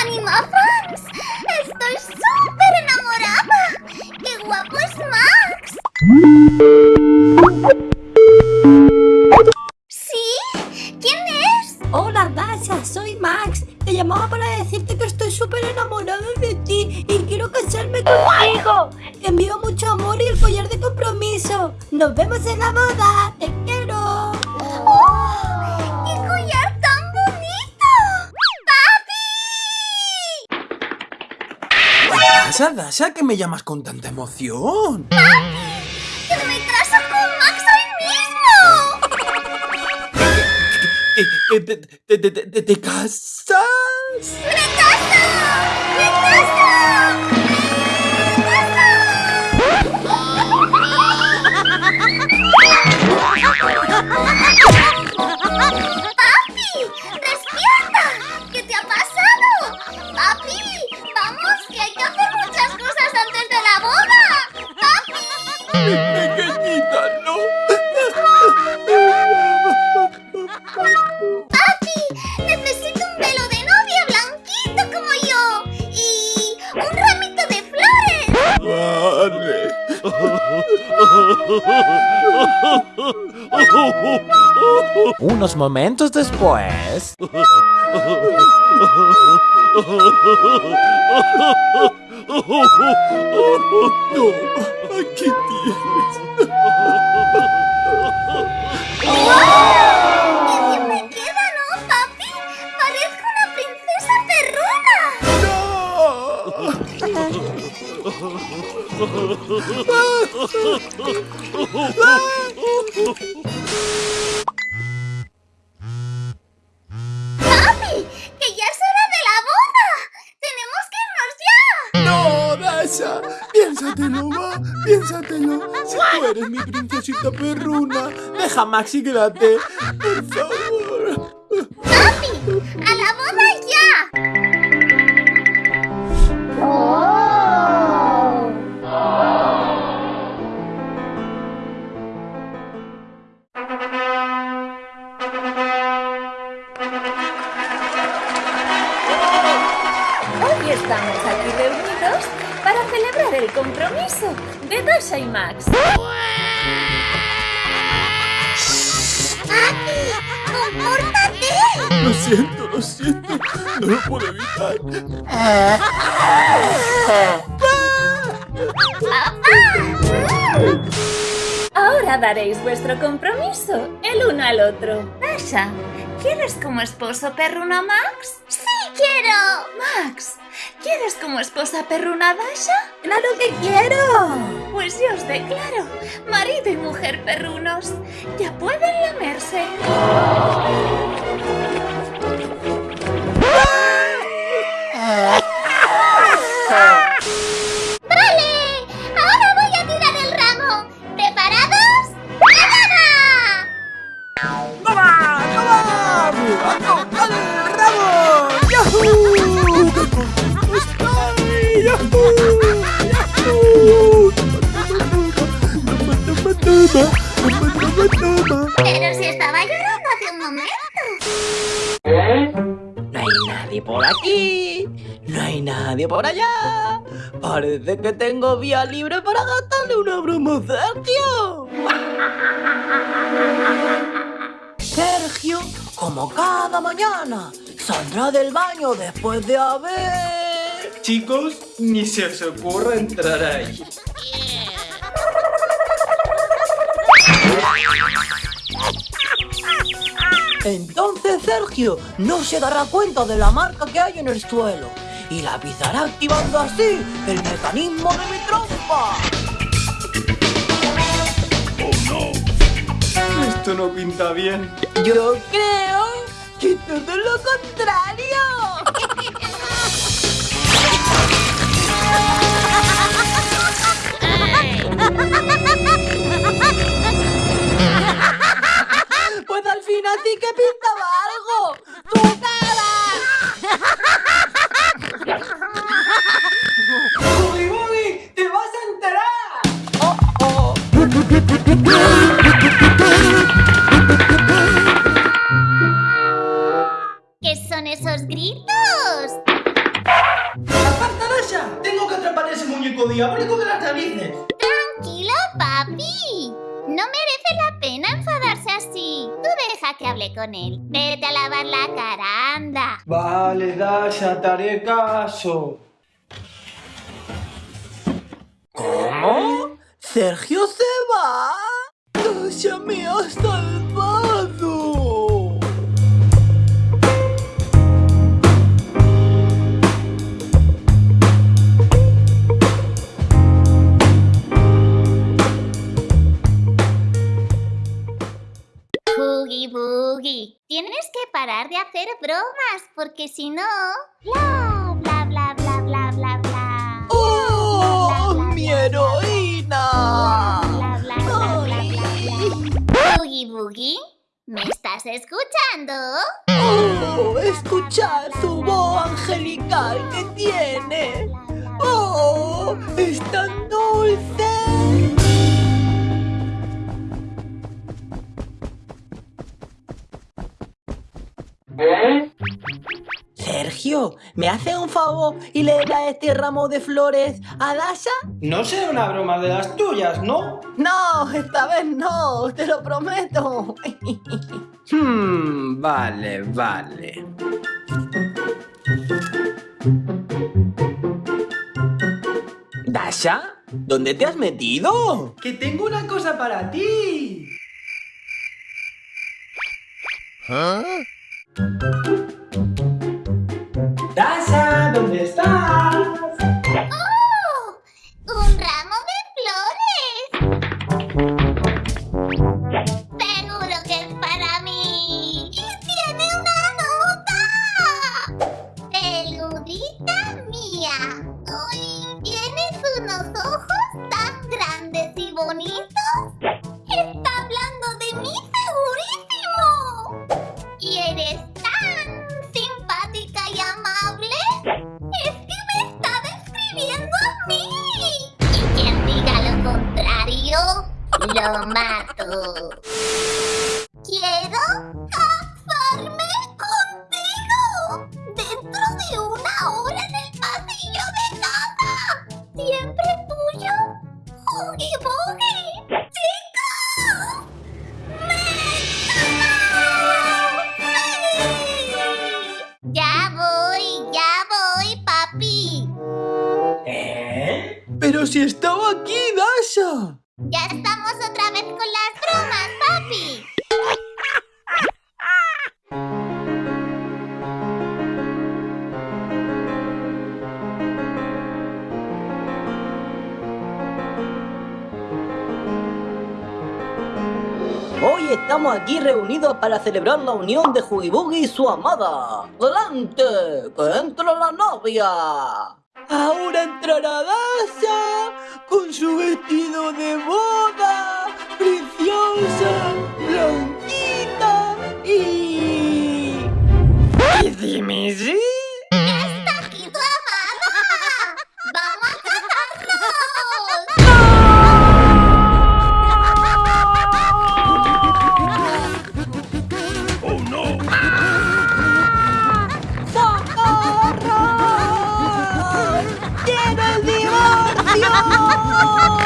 ¡Animafans! ¡Estoy La boda. Te quiero. ¡Oh! ¡Qué collar tan bonito! ¡Papi! Dasha, Dasha, ¿qué me llamas con tanta emoción? ¡Que me caso con Max hoy mismo! ¿Qué, qué, te, te, te, te- te casas? Unos momentos después... No, aquí tienes. ¡Papi! ¡Que ya es hora de la boda! ¡Tenemos que irnos ya! ¡No, Dasha! Piénsatelo, va, piénsatelo. Si tú eres mi princesita perruna, deja a Max y quédate. Por favor. Estamos aquí reunidos para celebrar el compromiso de Dasha y Max. ¡Papi! ¡Compórtate! Lo siento, lo siento. No lo puedo evitar. Ahora daréis vuestro compromiso el uno al otro. Dasha, ¿quieres como esposo perruna a Max? ¡Sí quiero! Max, ¿quieres como esposa perruna Dasha? ¡Claro que quiero! Pues yo os declaro, marido y mujer perrunos, ya pueden lamerse. Hay nadie por allá. Parece que tengo vía libre para gastarle una broma a Sergio. Sergio, como cada mañana, saldrá del baño después de haber... Chicos, ni se os ocurra entrar ahí. Entonces Sergio no se dará cuenta de la marca que hay en el suelo y la pisará activando así el mecanismo de mi trompa. Esto no pinta bien. Yo creo que todo lo contrario. Pues al final sí que pintaba algo. Muñeco diabólico de las narices! Tranquilo, papi. No merece la pena enfadarse así. Tú deja que hable con él. Vete a lavar la cara, anda. Vale, Dasha, te haré caso. ¿Cómo? ¿Sergio Tienes que parar de hacer bromas, porque si no. Bla, bla, bla, bla, bla, bla, bla. ¡Oh! ¡Mi heroína! Bla, bla, bla, bla, bla, bla. Boogie Boogie, ¿me estás escuchando? ¡Oh! ¡Escuchad su voz angelical que tiene! ¡Oh! ¡Es tan dulce! Sergio, ¿me hace un favor y le da este ramo de flores a Dasha? No será una broma de las tuyas, ¿no? No, esta vez no, te lo prometo. Hmm, vale, vale. ¿Dasha? ¿Dónde te has metido? ¡Que tengo una cosa para ti! ¡Dasha! ¿Dónde estás? Lo mato. Quiero casarme contigo. Dentro de una hora en el pasillo de casa. Siempre tuyo, Huggy Boogie. ¡Chicos! ¡Me Ya voy, ya voy, papi. ¿Eh? Pero si estaba aquí, Dasha. Ya estamos otra vez con las bromas, papi. Hoy estamos aquí reunidos para celebrar la unión de Boogie y su amada. ¡Adelante! ¡Que entre la novia! Ahora entrará Dasha con su vestido de boda, preciosa, blanquita y... ¡Y Oh.